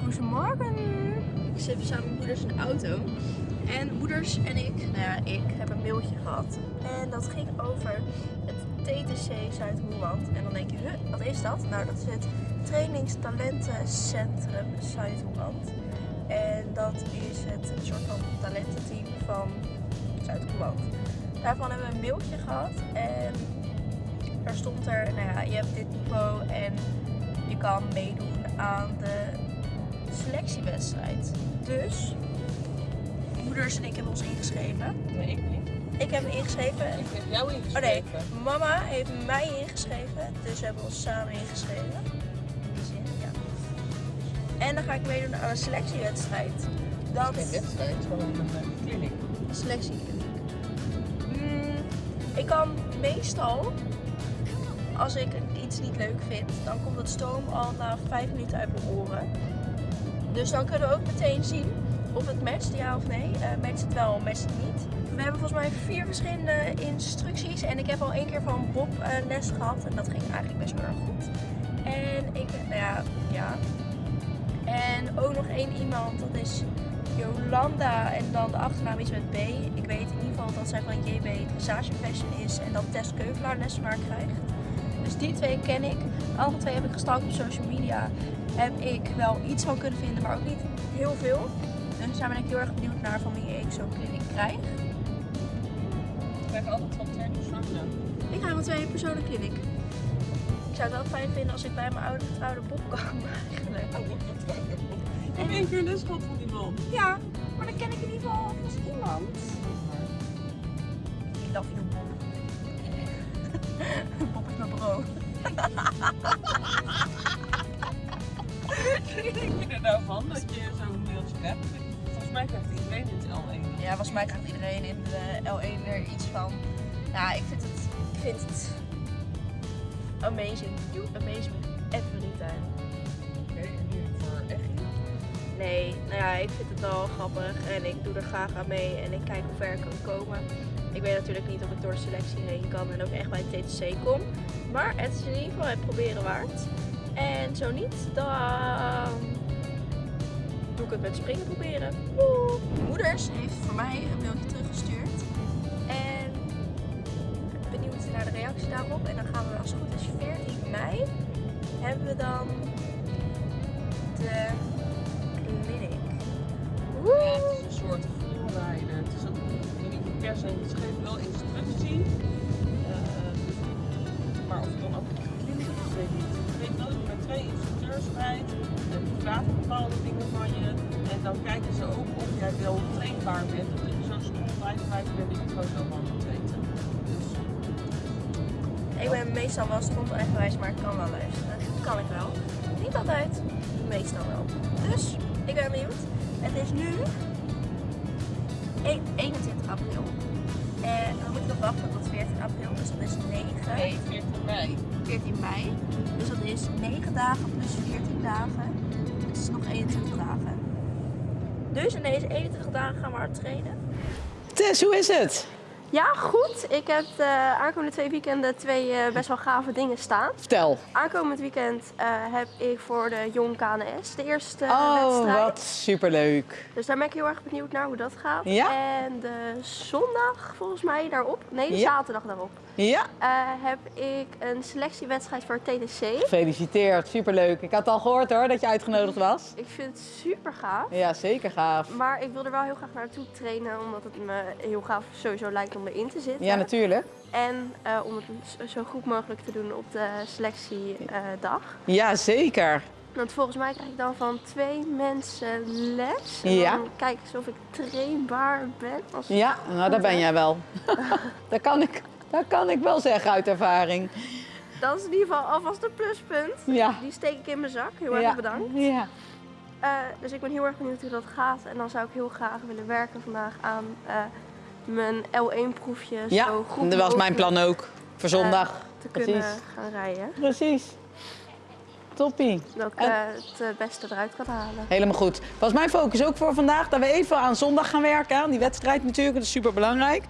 Goedemorgen. Ik zit samen met moeders in de auto. En moeders en ik, nou ja, ik heb een mailtje gehad. En dat ging over het TTC Zuid-Holland. En dan denk je, huh, wat is dat? Nou, dat is het Trainingstalentencentrum Zuid-Holland. En dat is het soort van talententeam van Zuid-Holland. Daarvan hebben we een mailtje gehad. En daar stond er, nou ja, je hebt dit niveau en je kan meedoen aan de selectiewedstrijd. Dus, moeders en ik hebben ons ingeschreven. Nee, ik niet. Ik heb me ingeschreven. Ik heb jou Oh ingeschreven. nee, mama heeft mij ingeschreven. Dus we hebben ons samen ingeschreven. Ja. En dan ga ik meedoen aan een selectiewedstrijd. Dat Geen wedstrijd, het is gewoon een clinic. selectiekliniek. Mm, ik kan meestal, als ik iets niet leuk vind, dan komt het stoom al na vijf minuten uit mijn oren. Dus dan kunnen we ook meteen zien of het matcht, ja of nee. Eh matcht het wel, matcht het niet. We hebben volgens mij vier verschillende instructies en ik heb al één keer van Bob eh, les gehad en dat ging eigenlijk best wel erg goed. En ik, nou ja, ja. En ook nog één iemand, dat is Jolanda en dan de achternaam is met B. Ik weet in ieder geval dat zij van JB Dressage Fashion is en dat Tess Keuvelaar les van haar krijgt. Dus die twee ken ik. Alle twee heb ik gestalkt op social media. Heb ik wel iets van kunnen vinden, maar ook niet heel veel. Dus daar ben ik heel erg benieuwd naar van wie ik zo'n kliniek krijg. Ik krijg altijd van twee personen. Ik ga met twee personen kliniek. Ik zou het wel fijn vinden als ik bij mijn oude vertrouwde Bob kan eigenlijk. Ik heb één keer les gehad van die man. Ja, maar dan ken ik in ieder geval alvast iemand. Ik love you, Bob. Wat denk je er nou van dat je zo'n mailtje hebt? Volgens mij krijgt iedereen dit L1. Ja, volgens mij krijgt iedereen in de L1 er iets van. Ja, ik vind het, ik vind het amazing. You amaze me every time. Oké, en nu voor Echie. Nee, nou ja, ik vind het wel grappig en ik doe er graag aan mee en ik kijk hoe ver ik kan komen. Ik weet natuurlijk niet of ik door de selectie heen kan en ook echt bij het TTC kom. Maar het is in ieder geval het proberen waard. En zo niet, dan doe ik het met springen proberen. Woe! Moeders heeft voor mij een mailtje teruggestuurd. En benieuwd naar de reactie daarop. En dan gaan we als het goed is 14 mei hebben we dan de niet per se, ze geven wel instructie. Eh, maar of het dan ook kliniek is, weet ik niet. Ik weet wel dat je met twee instructeurs rijdt. En die vragen bepaalde dingen van je. En dan kijken ze ook of jij wel trainbaar bent. Dat zo rijden bent dat je het gewoon van moet weten. Dus Ik ben meestal wel eigenwijs, maar ik kan wel luisteren. Dat kan ik wel. Niet altijd, meestal wel. Dus, ik ben benieuwd. Het is nu 21 april. En we moeten nog wachten tot 14 april, dus dat is 9. nee, 14 mei. 14 mei. Dus dat is 9 dagen plus 14 dagen. Het is nog 21 dagen. Dus in deze 21 dagen gaan we hard trainen. Tess, hoe is het? Ja, goed. Ik heb de aankomende twee weekenden twee eh, best wel gave dingen staan. Vertel. Aankomend weekend eh, heb ik voor de Jong KNS de eerste Oh, wedstrijd. wat superleuk. Dus daar ben ik heel erg benieuwd naar hoe dat gaat. Ja? En de zondag volgens mij daarop, nee de Ja. zaterdag daarop, Ja, eh, heb ik een selectiewedstrijd voor TDC. gefeliciteerd. Superleuk. Ik had al gehoord hoor dat je uitgenodigd was. Ik vind het super gaaf. Ja, zeker gaaf. Maar ik wil er wel heel graag naartoe trainen, omdat het me heel gaaf sowieso lijkt om erin te zitten. Ja, natuurlijk. En eh, om het zo- goed mogelijk te doen op de selectiedag. Ja, zeker. Want volgens mij krijg ik dan van twee mensen les. En Ja. dan kijk ik of ik trainbaar ben. Als Ja, nou daar ben jij wel. dat, kan ik, dat kan ik wel zeggen uit ervaring. Dat is in ieder geval alvast een pluspunt. Ja. Die steek ik in mijn zak. Heel erg ja. bedankt. Ja. Eh, dus ik ben heel erg benieuwd hoe dat gaat. En dan zou ik heel graag willen werken vandaag aan eh, mijn L1-proefje. Ja, zo goed dat was mijn plan ook. Voor zondag. eh, te kunnen Precies. gaan rijden. Precies. Toppie. Dat ik En- eh, het eh, beste eruit kan halen. Helemaal goed. Was mijn focus ook voor vandaag dat we even aan zondag gaan werken. Aan die wedstrijd natuurlijk, dat is super belangrijk.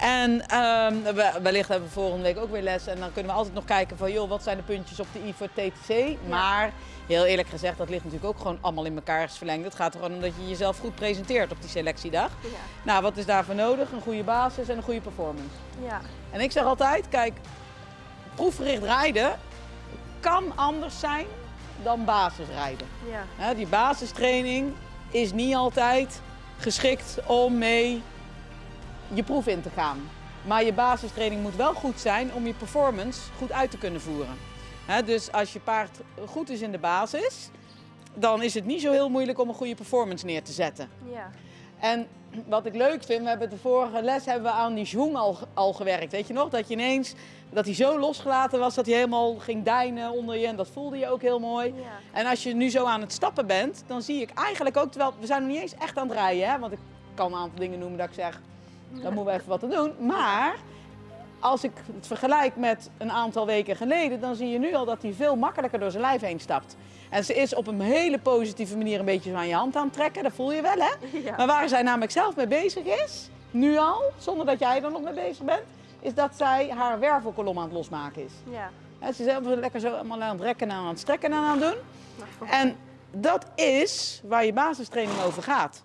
En ehm, we- wellicht hebben we volgende week ook weer les. En dan kunnen we altijd nog kijken van, joh, wat zijn de puntjes op de I voor TTC? Maar heel eerlijk gezegd, dat ligt natuurlijk ook gewoon allemaal in elkaars verlengd. Het gaat er gewoon om dat je jezelf goed presenteert op die selectiedag. Ja. Nou, wat is daarvoor nodig? Een goede basis en een goede performance. Ja. En ik zeg altijd, kijk, proefgericht rijden kan anders zijn dan basisrijden. Ja. Die basistraining is niet altijd geschikt om mee je proef in te gaan. Maar je basistraining moet wel goed zijn om je performance goed uit te kunnen voeren. Dus als je paard goed is in de basis, dan is het niet zo heel moeilijk om een goede performance neer te zetten. Ja. En wat ik leuk vind, we hebben de vorige les hebben we aan die zwang al, al gewerkt. Weet je nog? Dat je ineens, dat hij zo losgelaten was dat hij helemaal ging deinen onder je. En dat voelde je ook heel mooi. Ja. En als je nu zo aan het stappen bent, dan zie ik eigenlijk ook, terwijl we zijn nog niet eens echt aan het rijden. Hè? Want ik kan een aantal dingen noemen dat ik zeg, dan moeten we even wat aan doen. Maar als ik het vergelijk met een aantal weken geleden, dan zie je nu al dat hij veel makkelijker door zijn lijf heen stapt. En ze is op een hele positieve manier een beetje zo aan je hand aan het trekken. Dat voel je wel, hè? Ja. Maar waar zij namelijk zelf mee bezig is, nu al, zonder dat jij er nog mee bezig bent, is dat zij haar wervelkolom aan het losmaken is. Ja. Hè, Ze is lekker zo allemaal aan het rekken en aan het strekken en aan het doen. En dat is waar je basistraining over gaat.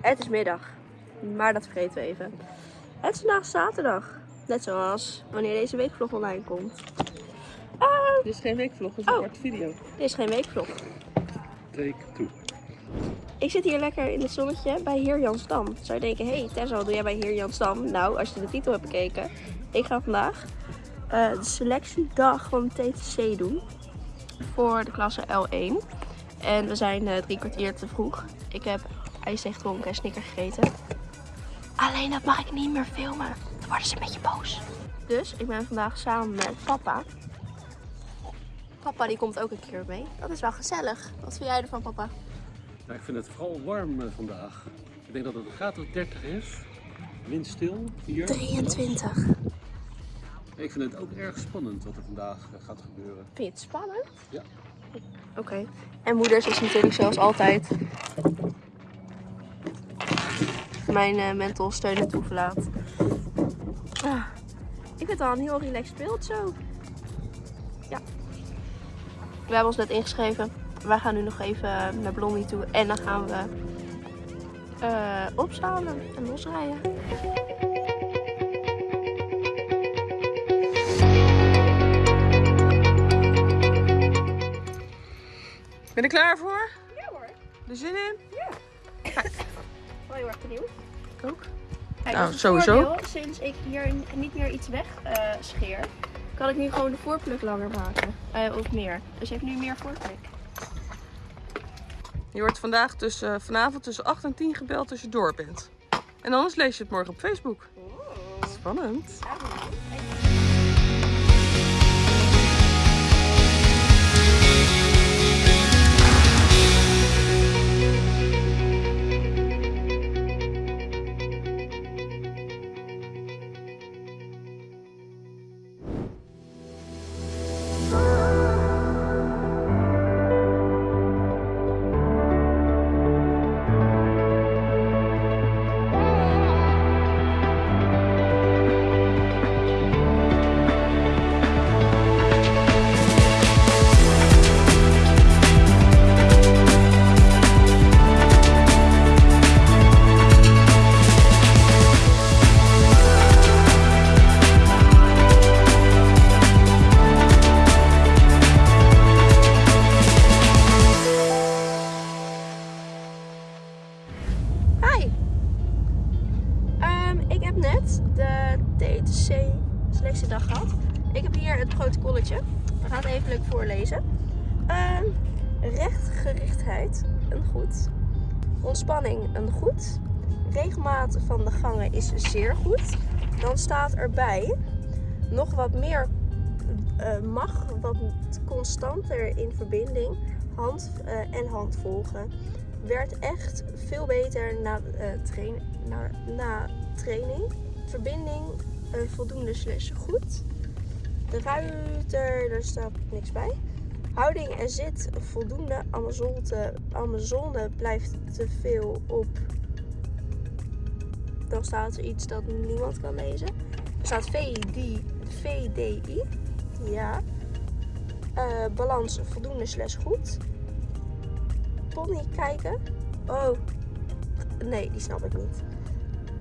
Het is middag, maar dat vergeten we even. Het is vandaag zaterdag. Net zoals wanneer deze weekvlog online komt. Dit is geen weekvlog, het is een Oh. korte video. Dit is geen weekvlog. Take two. Ik zit hier lekker in het zonnetje bij Heer Jansdam. Zou je denken, hé hey, Tessa, wat doe jij bij Heer Jansdam? Nou, als je de titel hebt bekeken. Ik ga vandaag eh, de selectiedag van de TTC doen. Voor de klasse L1. En we zijn eh, drie kwartier te vroeg. Ik heb ijsthee gedronken en snicker gegeten. Alleen dat mag ik niet meer filmen. Dan worden ze een beetje boos. Dus ik ben vandaag samen met papa. Papa die komt ook een keer mee. Dat is wel gezellig. Wat vind jij ervan, papa? Nou, ik vind het vooral warm eh, vandaag. Ik denk dat het een graad of 30 is. Windstil hier. 23. Ik vind het ook erg spannend wat er vandaag eh, gaat gebeuren. Vind je het spannend? Ja. Oké. En moeders is natuurlijk zoals altijd mijn eh, mental steun en toeverlaat. Ah, ik vind het al een heel relaxed beeld zo. Ja. We hebben ons net ingeschreven. Wij gaan nu nog even naar Blondie toe. En dan gaan we eh opzalen en losrijden. Klaar voor? Ja hoor. Er zin in? Wel heel erg benieuwd. Ik ook. Kijk, Nou, sowieso. voordeel. Sinds ik hier niet meer iets weg eh, scheer, kan ik nu gewoon de voorpluk langer maken. Eh, of meer. Dus je hebt nu meer voorpluk. Je wordt vandaag tussen, vanavond tussen 8 en 10 gebeld als je door bent. En anders lees je het morgen op Facebook. Spannend. selectiedag We gaan het even leuk voorlezen. Ehm, rechtgerichtheid, een goed. Ontspanning, een goed. Regelmaat van de gangen is zeer goed. Dan staat erbij nog wat meer eh, mag, wat constanter in verbinding. Hand eh, en hand volgen. Werd echt veel beter na, eh, train, na, na training. Verbinding voldoende slash goed. De ruiter, daar staat niks bij. Houding en zit voldoende. Amazone, Amazone blijft te veel op. Dan staat er iets dat niemand kan lezen. Er staat VD, VDI. Ja. Eh, balans voldoende slash goed. Pony kijken. Oh. Nee, die snap ik niet.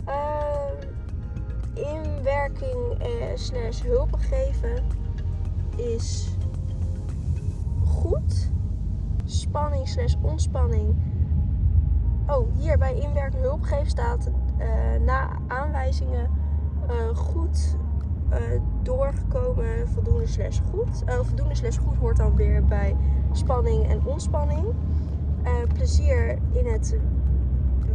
Ehm, inwerking eh, slash hulp geven is goed. Spanning slash ontspanning. Oh, hier bij inwerking hulp geven staat eh, na aanwijzingen eh, goed eh, doorgekomen, voldoende slash goed. Voldoende slash goed hoort dan weer bij spanning en ontspanning. Plezier in het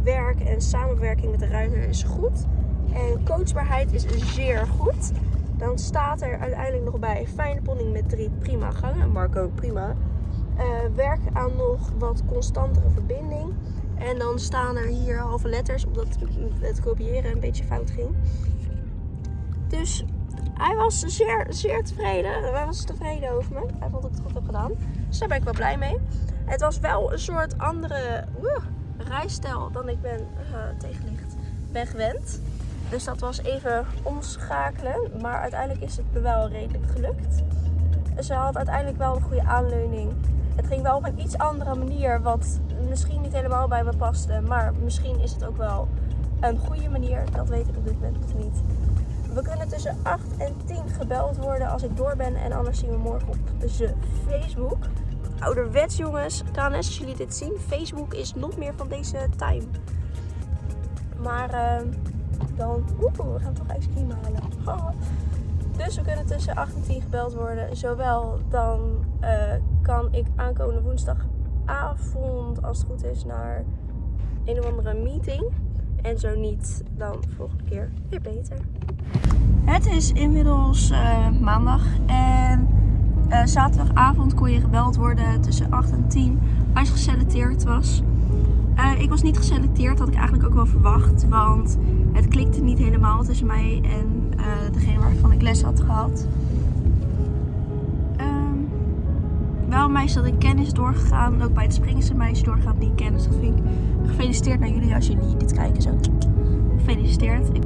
werk en samenwerking met de ruiter is goed. En coachbaarheid is zeer goed. Dan staat er uiteindelijk nog bij fijne ponding met drie prima gangen. Marco, prima. Eh, werk aan nog wat constantere verbinding. En dan staan er hier halve letters, omdat het kopiëren een beetje fout ging. Dus hij was zeer, zeer tevreden. Hij was tevreden over me. Hij vond dat ik het goed heb gedaan. Dus daar ben ik wel blij mee. Het was wel een soort andere rijstijl dan ik ben eh, tegenlicht ben gewend. Dus dat was even omschakelen. Maar uiteindelijk is het me wel redelijk gelukt. Ze had uiteindelijk wel een goede aanleuning. Het ging wel op een iets andere manier, wat misschien niet helemaal bij me paste. Maar misschien is het ook wel een goede manier. Dat weet ik op dit moment nog niet. We kunnen tussen 8 en 10 gebeld worden als ik door ben. En anders zien we morgen op de Facebook. Ouderwets jongens. KNS als jullie dit zien. Facebook is nog meer van deze time. Maar eh, dan... Oeh, we gaan toch ijscream halen. Haha. Dus we kunnen tussen 8 en 10 gebeld worden. Zowel dan eh, kan ik aankomende woensdagavond, als het goed is, naar een of andere meeting. En zo niet, dan volgende keer weer beter. Het is inmiddels eh, maandag en eh, zaterdagavond kon je gebeld worden tussen 8 en 10 als je geselecteerd was. Eh, ik was niet geselecteerd, had ik eigenlijk ook wel verwacht, want het klikte niet helemaal tussen mij en eh, degene waarvan ik les had gehad. Ehm, wel meisje dat ik kennis doorgegaan, ook bij het springen is een meisje doorgegaan die ik ken, dus dat vind ik gefeliciteerd naar jullie als jullie dit kijken zo. Gefeliciteerd. Ik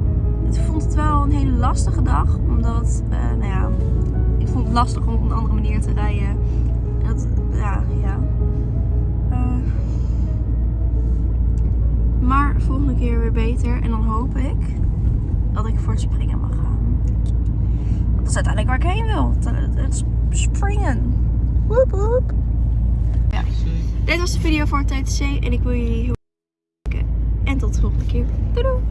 ik vond het wel een hele lastige dag, omdat, eh, nou ja, ik vond het lastig om op een andere manier te rijden. Dat, ja, ja. Maar volgende keer weer beter en dan hoop ik dat ik voor het springen mag gaan. Dat is uiteindelijk waar ik heen wil. Het, het springen. Woep woep. Ja. Dit was de video voor TTC en ik wil jullie heel erg bedanken. En tot de volgende keer. Doei doei.